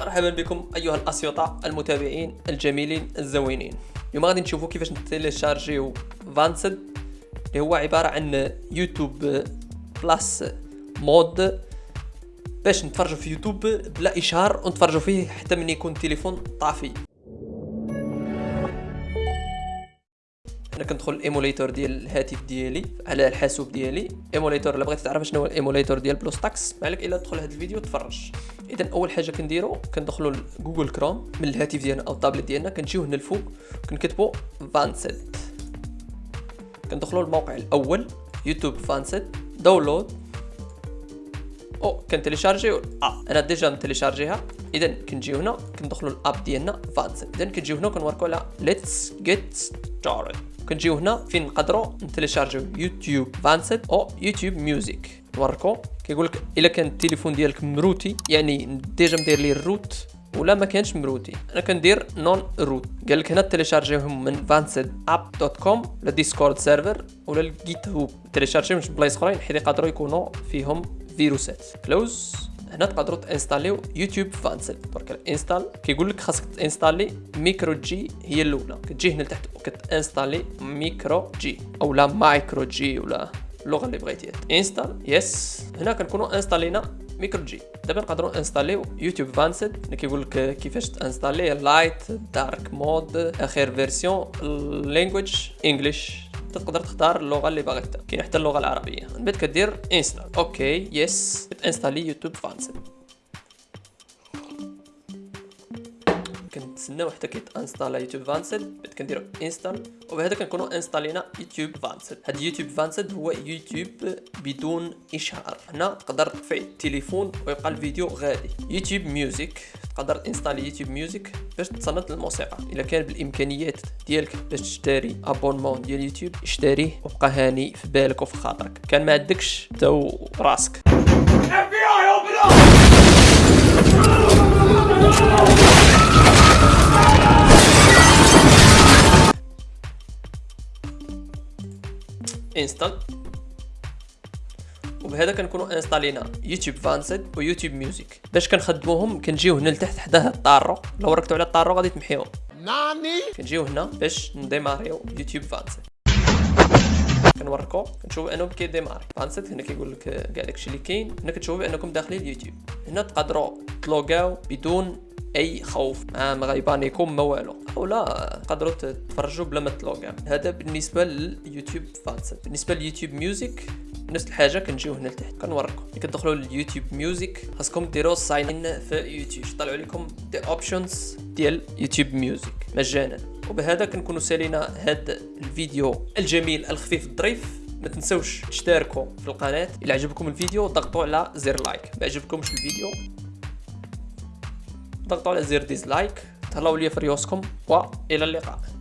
مرحبا بكم أيها الاسيوطه المتابعين الجميلين الزوينين. اليوم غادي نشوفوا كيفاش نتيليشارجيو Vanced اللي هو عبارة عن YouTube plus mod باش نتفرجوا في يوتيوب بلا إشهار ونتفرجوا فيه حتى من يكون التليفون طافي. أنا كندخل ال emulator ديال الهاتف ديالي على الحاسوب ديالي. emulator إلا بغيتي تعرف شنو هو ال emulator ديال BlueStacks مالك إلا تدخل هذا الفيديو تفرج. اذا أول حاجة كنديرو كندخلوا ل Google Chrome من الهاتف ديالنا أو الطابلت ديالنا كنجيو هنا الفوق كنكتبوا Vanced كندخلوا الموقع الأول YouTube Vanced download أو كنتيليشارجيو آه أنا déjà متيليشارجيها اذا كنجيو هنا كندخلوا ال app ديالنا Vanced اذا كنجيو هنا كنوركو على let's get started كنجيو هنا فين نقدروا نتيليشارجيو YouTube Vanced أو YouTube Music. نوركو كيقول لك إلا كان التليفون ديالك مروتي يعني déjà مدير ليه ال root ولا ما كانش مروتي. أنا كندير non root قال لك هنا تيليشارجيهم من vancedApp.com ولا Discord server ولا ال GitHub تيليشارجيهم من بلايص أخرين حيت يقدروا يكونوا فيهم فيروسات. close هنا تقدروا تانستاليو YouTube Vanced درك ال install كيقول لك خاصك تانستالي microG هي الأولى. كتجي هنا لتحت وكتانستالي microG. أو لا microG ولا اللغة اللي بغيتيها install yes. هنا كنكونوا انستالينا MicroG. دابا نقدروا انستاليو يوتيوب Vanced اللي كيقول لك كيفاش تانستالي؟ light dark mode اخر version language English تقدر تختار اللغة اللي باغي كاين حتى اللغة العربية. من بعد كدير انستال OK yes انستالي يوتيوب Vanced كنتسناو حتى كيتانستالا يوتيوب Vanced بعد كنديرو install وبهذا كنكونوا انستالينا يوتيوب Vanced هاد يوتيوب Vanced هو يوتيوب بدون اشهار هنا تقدر تطفي التليفون ويبقى الفيديو غادي. يوتيوب ميوزيك تقدر انستالي يوتيوب ميوزيك باش تصنت الموسيقى. إلا كان بالإمكانيات ديالك باش تشتري abonnement ديال يوتيوب اشتريه وبقى هاني في بالك وفي خاطرك. كان ما عندكش تو راسك. انستال وبهذا كنكونوا انستالينا يوتيوب فانسد ويوتيوب ميوزيك. باش كنخدموهم كنجيو هنا لتحت حداه الطارو لو ركتو على الطارو غادي تمحيهم ناني؟ كنجيو هنا باش نديماريو يوتيوب فانسد. كنوريكو كنشوفوا انه كيديماري فانسد هنا كيقول لك كاع داكشي اللي كاين هنا كتشوفوا بانكم داخلين اليوتيوب هنا تقدروا تلوغاو بدون أي خوف. ما ما غيبانيكم ما والو. ولا تقدروا تتفرجوا بلا ما تلوغاو. هذا بالنسبة لليوتيوب فانسد. بالنسبة لليوتيوب ميوزك نفس الحاجة كنجيو هنا لتحت كنوريكم. ملي كتدخلوا لليوتيوب ميوزك خاصكم ديروا sign in في يوتيوب. طلعوا لكم des options ديال يوتيوب ميوزك مجانا. وبهذا كنكونوا سالينا هذا الفيديو الجميل الخفيف الظريف. ما تنسوش تشتركوا في القناة. إلا عجبكم الفيديو ضغطوا على زر like ما عجبكمش الفيديو ضغطوا على زر dislike تهلاو ليا في ريوسكم وإلى اللقاء.